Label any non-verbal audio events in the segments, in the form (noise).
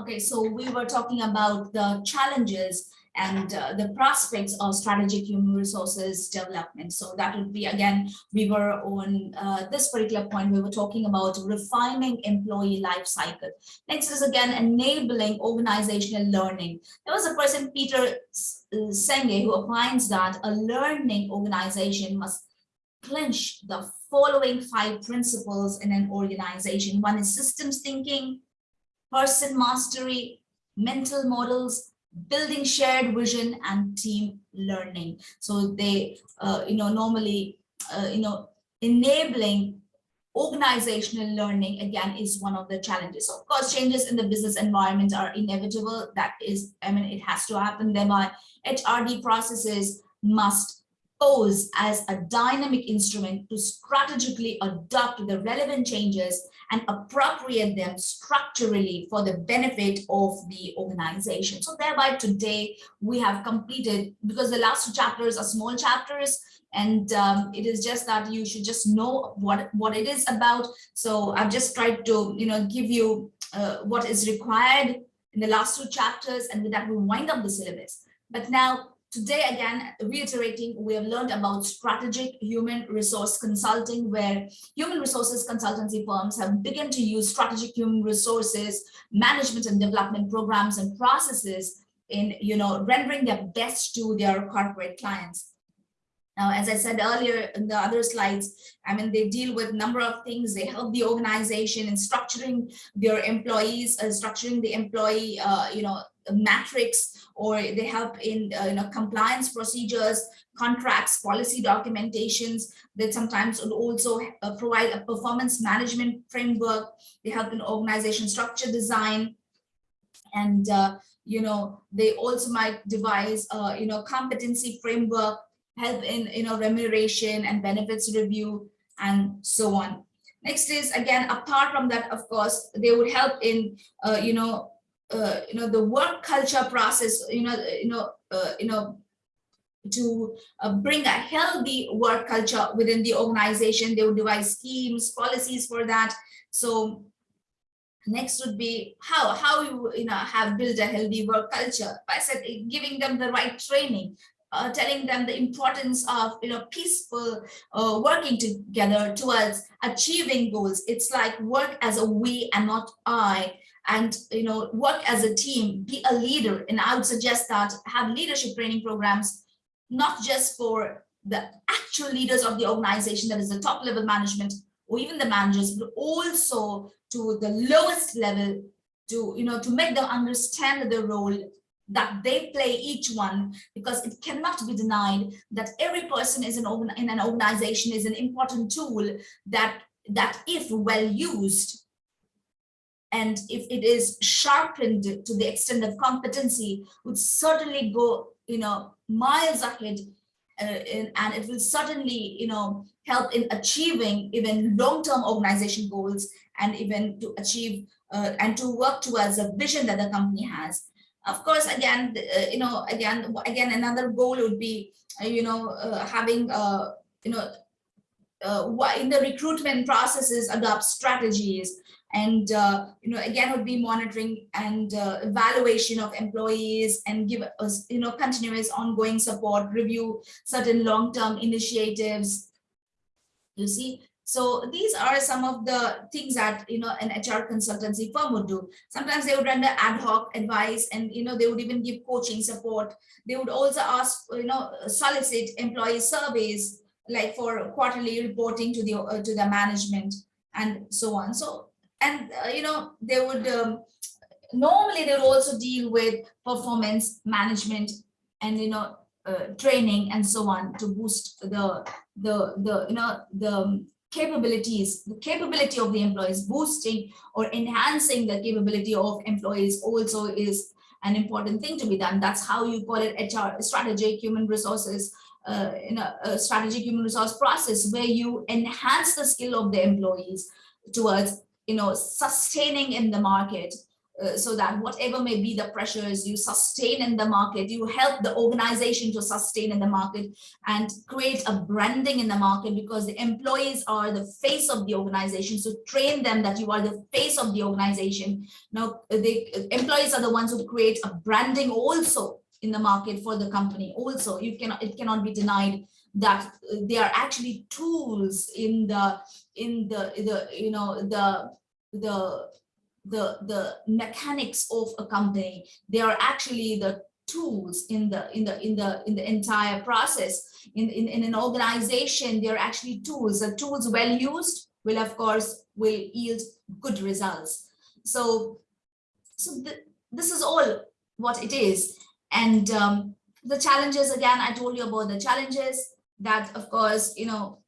Okay, so we were talking about the challenges and uh, the prospects of strategic human resources development. So that would be, again, we were on uh, this particular point, we were talking about refining employee life cycle. Next is again, enabling organizational learning. There was a person, Peter Senge, who opines that a learning organization must clinch the following five principles in an organization. One is systems thinking, person mastery, mental models, building shared vision and team learning. So they, uh, you know, normally, uh, you know, enabling organizational learning again is one of the challenges. Of course, changes in the business environment are inevitable. That is, I mean, it has to happen. Thereby, HRD processes must pose as a dynamic instrument to strategically adopt the relevant changes and appropriate them structurally for the benefit of the organization. So thereby today we have completed, because the last two chapters are small chapters, and um, it is just that you should just know what, what it is about. So I've just tried to, you know, give you uh, what is required in the last two chapters, and with that we wind up the syllabus. But now Today, again, reiterating, we have learned about strategic human resource consulting, where human resources consultancy firms have begun to use strategic human resources management and development programs and processes in, you know, rendering their best to their corporate clients. Now, as I said earlier in the other slides, I mean, they deal with a number of things. They help the organization in structuring their employees, uh, structuring the employee, uh, you know, metrics, or they help in, uh, you know, compliance procedures, contracts, policy documentations. They sometimes also uh, provide a performance management framework. They help in organization structure design. And, uh, you know, they also might devise, uh, you know, competency framework help in you know remuneration and benefits review and so on next is again apart from that of course they would help in uh, you know uh, you know the work culture process you know you know uh, you know to uh, bring a healthy work culture within the organization. They would devise schemes policies for that. So next would be how how you you know have built a healthy work culture i said giving them the right training uh, telling them the importance of you know peaceful uh, working together towards achieving goals. It's like work as a we and not i and you know work as a team be a leader. And i would suggest that have leadership training programs not just for the actual leaders of the organization that is the top level management or even the managers but also to the lowest level to you know to make them understand the role that they play each one because it cannot be denied that every person is an in an organization is an important tool that that if well used and if it is sharpened to the extent of competency would certainly go you know miles ahead uh, in, and it will certainly you know help in achieving even long-term organization goals and even to achieve uh, and to work towards a vision that the company has. Of course, again, uh, you know, again, again, another goal would be, uh, you know, uh, having, uh, you know, in the recruitment processes, adopt strategies and, uh, you know, again, would be monitoring and evaluation of employees and give us, you know, continuous ongoing support, review certain long-term initiatives. You see, so these are some of the things that, you know, an HR consultancy firm would do. Sometimes they would render ad hoc advice and, you know, they would even give coaching support. They would also ask, you know, solicit employee surveys like for quarterly reporting to the uh, to the management and so on. So, and, uh, you know, they would um, normally they would also deal with performance management and, you know, uh, training and so on to boost the the the you know the capabilities, the capability of the employees, boosting or enhancing the capability of employees also is an important thing to be done. That's how you call it HR, strategic human resources, uh, in a, a strategic human resource process where you enhance the skill of the employees towards, you know, sustaining in the market, uh, so that whatever may be the pressures you sustain in the market, you help the organization to sustain in the market and create a branding in the market because the employees are the face of the organization. So train them that you are the face of the organization. Now, the employees are the ones who create a branding also in the market for the company. Also, you cannot it cannot be denied that they are actually tools in the in the the you know the the the the mechanics of a company. They are actually the tools in the in the in the in the entire process. In in, in an organization they're actually tools. The tools well used will of course will yield good results. So so the, this is all what it is. And um, the challenges again i told you about the challenges that of course you know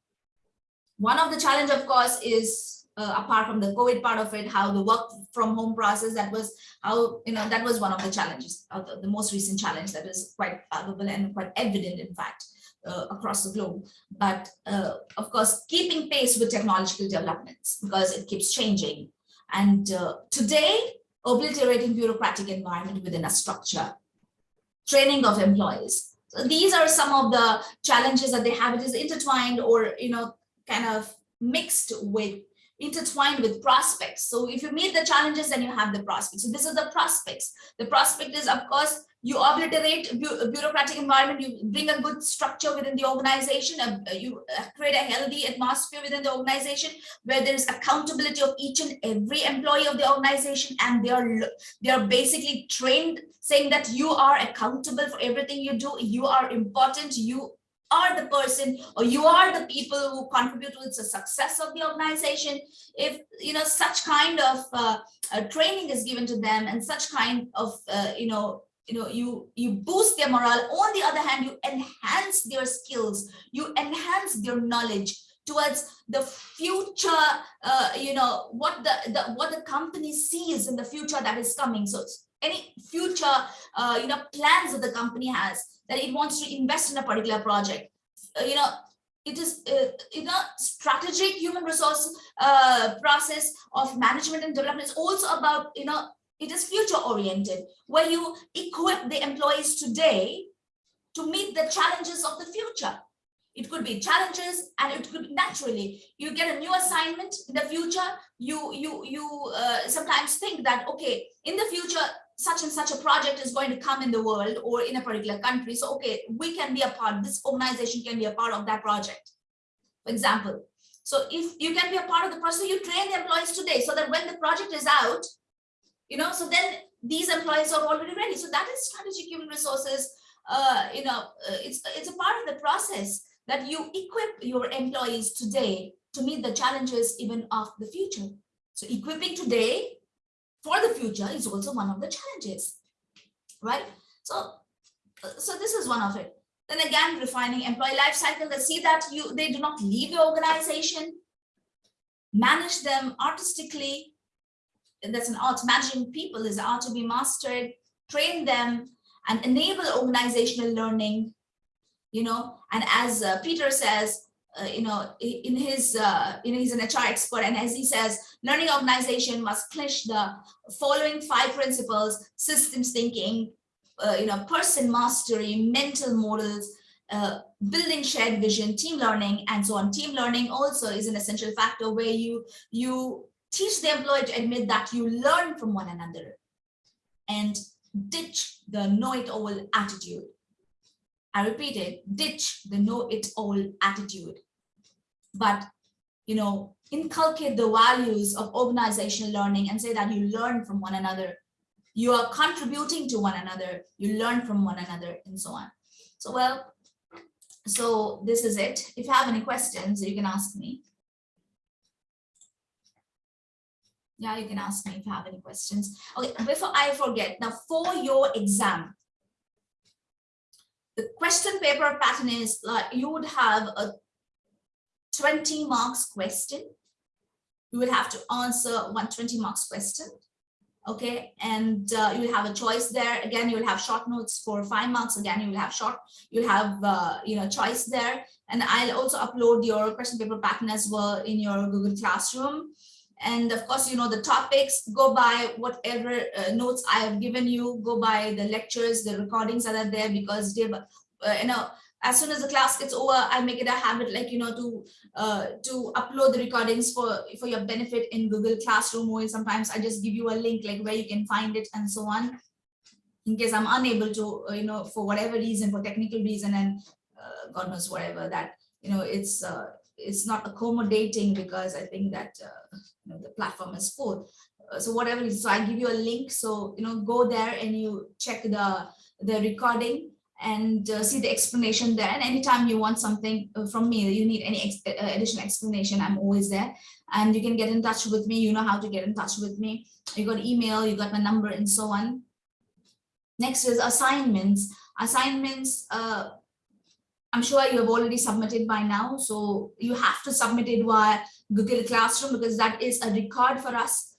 one of the challenge of course is uh, apart from the COVID part of it, how the work from home process, that was how, you know, that was one of the challenges, uh, the, the, most recent challenge that is quite palpable and quite evident, in fact, uh, across the globe. But uh, of course, keeping pace with technological developments because it keeps changing. And uh, today, obliterating bureaucratic environment within a structure, training of employees. So these are some of the challenges that they have. It is intertwined or, you know, kind of mixed with intertwined with prospects. So if you meet the challenges, then you have the prospects. So this is the prospects. The prospect is, of course, you obliterate bu bureaucratic environment, you bring a good structure within the organization, uh, you create a healthy atmosphere within the organization where there is accountability of each and every employee of the organization and they are they are basically trained saying that you are accountable for everything you do, you are important, you are the person or you are the people who contribute to the success of the organization if you know such kind of uh, uh, training is given to them and such kind of uh, you know you know you you boost their morale. On the other hand you enhance their skills. You enhance their knowledge towards the future uh, you know what the, the what the company sees in the future that is coming. So any future uh, you know plans that the company has that it wants to invest in a particular project. Uh, you know, it is uh, you know strategic human resource uh, process of management and development is also about you know it is future oriented where you equip the employees today to meet the challenges of the future it could be challenges and it could naturally you get a new assignment in the future you you you uh, sometimes think that okay in the future such and such a project is going to come in the world or in a particular country. So, okay, we can be a part, this organization can be a part of that project, for example. So if you can be a part of the process, you train the employees today so that when the project is out, you know, so then these employees are already ready. So that is strategic human resources, uh, you know, uh, it's, it's a part of the process that you equip your employees today to meet the challenges even of the future. So equipping today for the future is also one of the challenges, right? So, so this is one of it. Then again, refining employee life cycle, they see that you they do not leave your organization, manage them artistically. And That's an art. Managing people is art to be mastered, train them and enable organizational learning, you know, and as uh, Peter says, uh, you know, in his, uh, you know, he's an HR expert, and as he says, learning organization must clinch the following five principles: systems thinking, uh, you know, person mastery, mental models, uh, building shared vision, team learning, and so on. Team learning also is an essential factor where you you teach the employee to admit that you learn from one another, and ditch the know-it-all attitude. I repeat it, ditch the know-it-all attitude. But you know inculcate the values of organizational learning and say that you learn from one another. You are contributing to one another. You learn from one another and so on. So well so this is it. If you have any questions you can ask me. Yeah you can ask me if you have any questions. Okay before i forget now for your exam the question paper pattern is like you would have a 20 marks question. You will have to answer 120 marks question. Okay, and uh, you will have a choice there. Again, you will have short notes for five marks. Again, you will have short, you'll have, uh, you know, choice there. And I'll also upload your question paper pattern as well in your Google Classroom. And of course, you know, the topics, go by whatever uh, notes I have given you, go by the lectures, the recordings that are there because they, uh, you know, as soon as the class gets over, I make it a habit, like, you know, to uh, to upload the recordings for, for your benefit in Google Classroom, or sometimes I just give you a link, like where you can find it and so on. In case I'm unable to, uh, you know, for whatever reason, for technical reason, and uh, God knows whatever that, you know, it's uh, it's not accommodating because I think that uh, you know, the platform is full. Uh, so whatever so I give you a link. So you know, go there and you check the the recording and uh, see the explanation there. And anytime you want something uh, from me, you need any ex uh, additional explanation, I'm always there. And you can get in touch with me. You know how to get in touch with me. You got email, you got my number, and so on. Next is assignments. Assignments. Uh, I'm sure you have already submitted by now. So you have to submit it via Google Classroom because that is a record for us.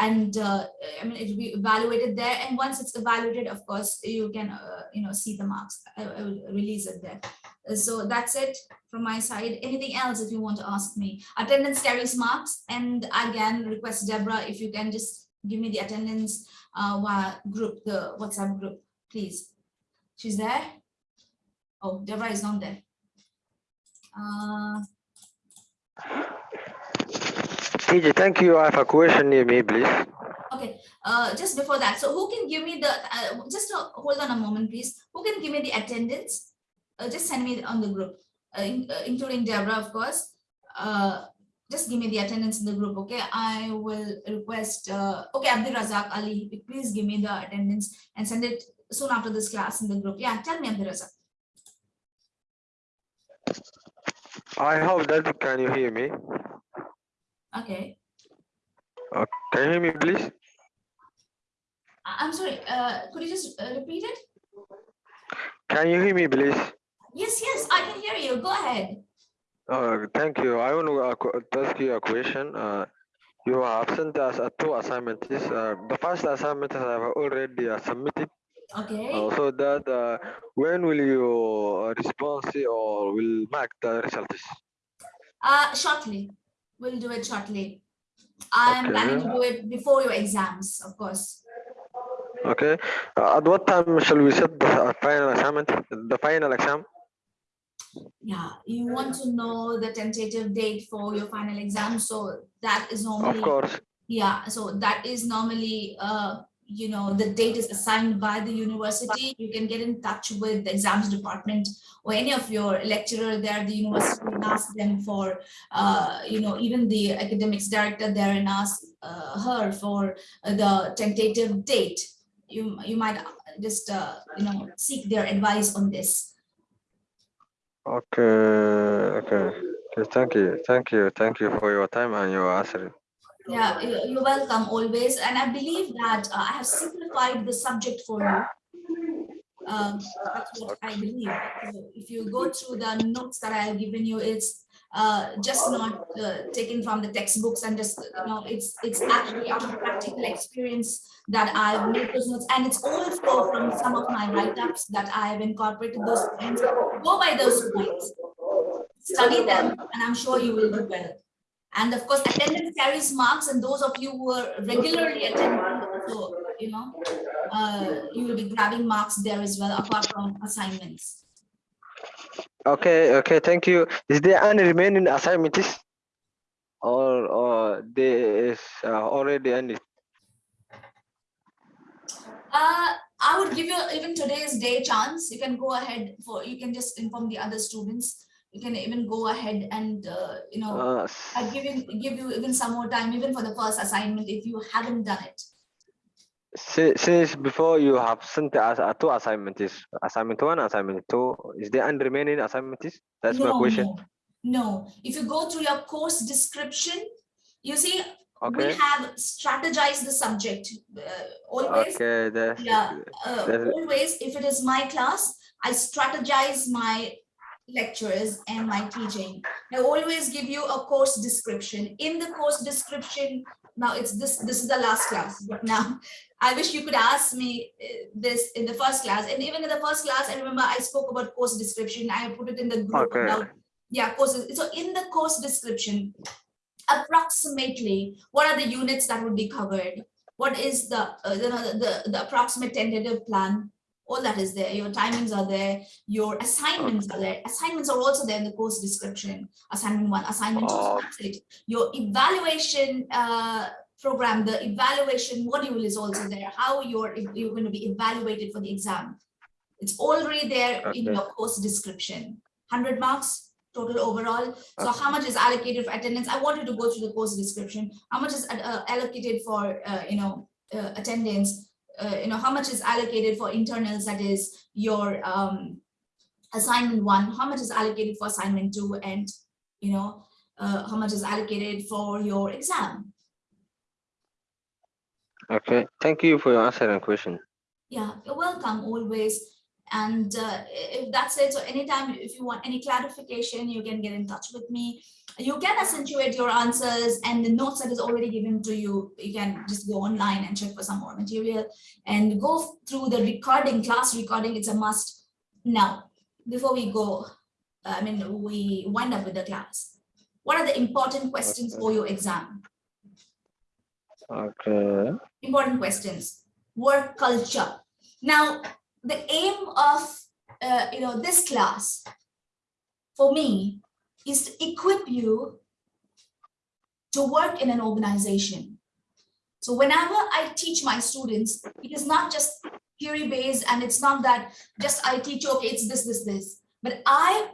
And uh, I mean, it will be evaluated there. And once it's evaluated, of course, you can, uh, you know, see the marks. I, I will release it there. Uh, So that's it from my side. Anything else if you want to ask me? Attendance carries marks. And again, request Deborah if you can just give me the attendance uh, group, the WhatsApp group, please. She's there? Oh, Deborah is not there. Uh, TJ, thank you. I have a question near me, please. okay, uh, just before that, so who can give me the, uh, just uh, hold on a moment, please. Who can give me the attendance? Uh, just send me on the group, uh, in- uh, including Deborah, of course. Uh, just give me the attendance in the group, okay? I will request, uh, okay, Abdul Razak Ali, please give me the attendance and send it soon after this class in the group. Yeah, tell me Abdul Razak. I hope that can you hear me? Okay, Can you hear me, please? I'm sorry, uh, could you just uh, repeat it? Can you hear me, please? Yes, yes, I can hear you. Go ahead. Uh, thank you. I want to uh, ask you a question. Uh, you have sent us uh, two assignments. Uh, the first assignment I have already uh, submitted. Okay. Uh, so that uh, when will you uh, respond or will mark the results? Uh, shortly. We'll do it shortly. I'm planning to do it before your exams, of course. Okay. Uh, at what time shall we set the uh, final assignment, the final exam? Yeah, you want to know the tentative date for your final exam, so that is normally Of course. yeah, so that is normally, uh, you know, the date is assigned by the university. You can get in touch with the exams department or any of your lecturer there, the university, and ask them for, uh, you know, even the academics director there and ask uh, her for uh, the tentative date. You, you might just, uh, you know, seek their advice on this. Okay. Okay, thank you, thank you, thank you for your time and your answer. Yeah, you- you're welcome always. And I believe that uh, I have simplified the subject for you. Um, that's what I believe. If you go through the notes that I have given you, it's uh, just not uh, taken from the textbooks and just, you know, it's, it's actually out of practical experience that I've made those notes. And it's also from some of my write-ups that I have incorporated those points. Go by those points. Study them, and I'm sure you will do well. And of course, attendance carries marks, and those of you who are regularly attending, so, you know, uh, you will be grabbing marks there as well, apart from assignments. Okay, okay, thank you. Is there any remaining assignments? Or, or there is uh, already ended? Uh, I would give you even today's day chance. You can go ahead for, you can just inform the other students. You can even go ahead and, uh, you know, Uh, I give you, give you even some more time, even for the first assignment, if you haven't done it. si- since before you have sent us uh, two assignments, assignment one, assignment two, is there any remaining assignments? That's my question. no, No, if you go through your course description, you see, we have strategized the subject. uh, Always, okay, that's, yeah, uh, that's- always, if it is my class, I strategize my lectures and my teaching. I always give you a course description. In the course description, now it's this, this is the last class, but now (laughs) I wish you could ask me uh, this in the first class. And even in the first class, I remember I spoke about course description. I put it in the group Okay. about, yeah, courses. So in the course description, approximately what are the units that would be covered? What is the, uh, you know, the, the approximate tentative plan? All that is there. Your timings are there. Your assignments are there. Assignments are also there in the course description. Assignment one, assignment two. Oh. that's. Your evaluation uh, program, the evaluation module is also there. How you're you're going to be evaluated for the exam. It's already there in your course description. 100 marks total overall. So how much is allocated for attendance? I wanted to go through the course description. How much is uh, allocated for, uh, you know, uh, attendance? Uh, you know, how much is allocated for internals, that is your um, assignment one, how much is allocated for assignment two, and, you know, uh, how much is allocated for your exam? Okay, thank you for your answer and question. Yeah, you're welcome always. And uh, if that's it, so anytime if you want any clarification, you can get in touch with me. You can accentuate your answers and the notes that is already given to you. You can just go online and check for some more material and go through the recording, class recording. It's a must. Now, before we go, I mean, we wind up with the class. What are the important questions Okay. for your exam? Okay, important questions work culture now the aim of uh, you know this class for me is to equip you to work in an organization. So whenever i teach my students it is not just theory based and it's not that just i teach okay it's this this this. But i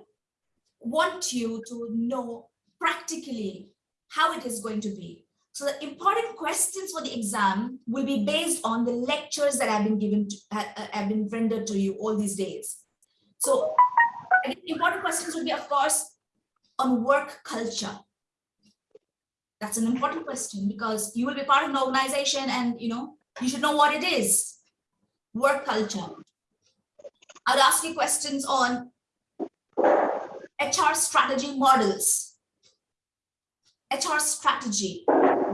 want you to know practically how it is going to be so the important questions for the exam will be based on the lectures that have been given, to, uh, have been rendered to you all these days. So important questions will be, of course, on work culture. That's an important question because you will be part of an organization and, you know, you should know what it is. Work culture. I'll ask you questions on HR strategy models. HR strategy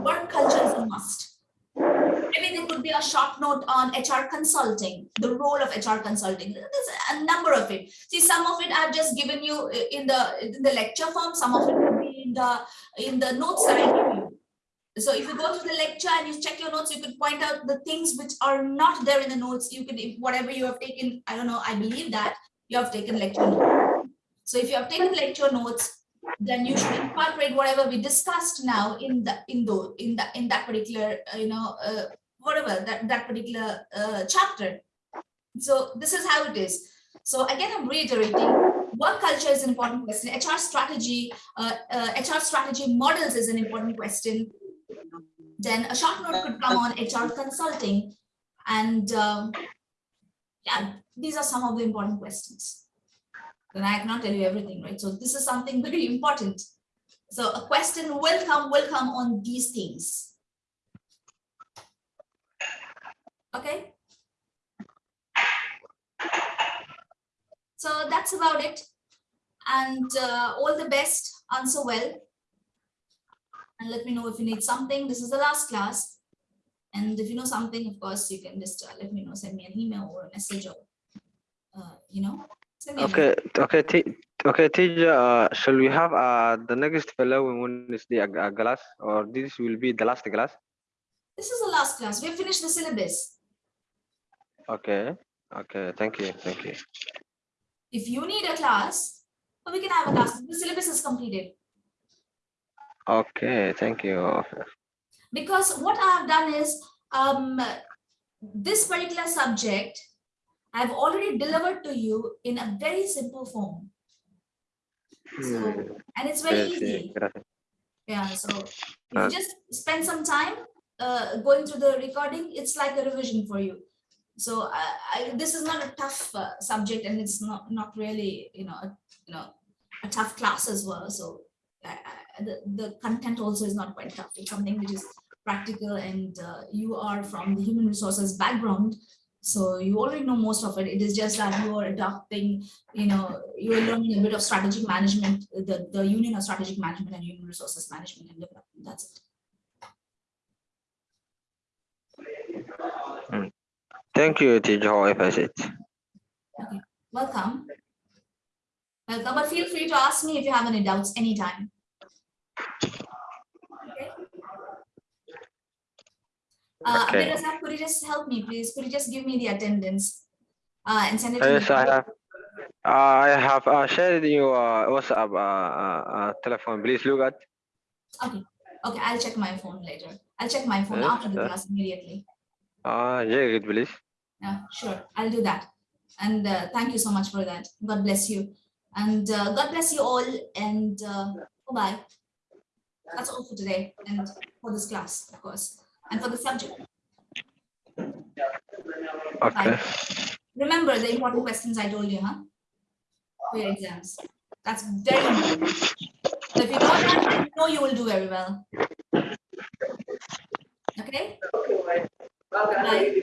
work culture is a must. Maybe there could be a short note on HR consulting, the role of HR consulting. There's a number of it. See, some of it I've just given you in the in the lecture form. Some of it will be in the in the notes that I give you. So if you go through the lecture and you check your notes, you could point out the things which are not there in the notes. You could, if whatever you have taken, I don't know, I believe that you have taken lecture notes. So if you have taken lecture notes, then you should incorporate whatever we discussed now in the in the in the in that particular uh, you know uh, whatever that that particular uh, chapter. So this is how it is. So again i'm reiterating work culture is an important question. Hr strategy uh, uh, hr strategy models is an important question. Then a short note could come on hr consulting. And um, yeah these are some of the important questions then I cannot tell you everything, right? So this is something very important. So a question will come, will come on these things. Okay. So that's about it. And uh, all the best, answer well. And let me know if you need something. This is the last class. And if you know something, of course, you can just uh, let me know, send me an email or a message or, uh, you know, okay, okay, T- okay, teacher. Uh, shall we have uh the next following one is the uh, class, or this will be the last class? This is the last class. We have finished the syllabus. Okay, okay, thank you, thank you. If you need a class, we can have a class. The syllabus is completed. Okay, thank you. Because what I have done is, um, this particular subject, I've already delivered to you in a very simple form. So, Hmm, and it's very easy. Yeah, so if Uh, you just spend some time uh, going through the recording, it's like a revision for you. So I, I, this is not a tough uh, subject and it's not, not really, you know, a, you know, a tough class as well. So I, I, the, the content also is not quite tough. It's something which is practical and uh, you are from the human resources background. So you already know most of it. It is just that you are adopting, you know, you are learning a bit of strategic management, the, the union of strategic management and human resources management and development. That's it. Hmm. Thank you, teacher. How if I said. Welcome. Welcome, but feel free to ask me if you have any doubts anytime. Uh, Okay. Abdul Razak, could you just help me, please? Could you just give me the attendance? Uh, and send it to me? Yes, I have. I have uh, shared your uh, WhatsApp uh, uh, uh, telephone. Please look at. Okay, okay, I'll check my phone later. I'll check my phone Yes, after the class immediately. Uh, very good, please. Yeah, sure, I'll do that. And uh, thank you so much for that. God bless you. And uh, God bless you all and uh, bye. That's all for today and for this class, of course, and for the subject. Okay. Remember the important questions I told you, huh? For your exams. That's very important. If you don't have, you know you will do very well. Okay? Right.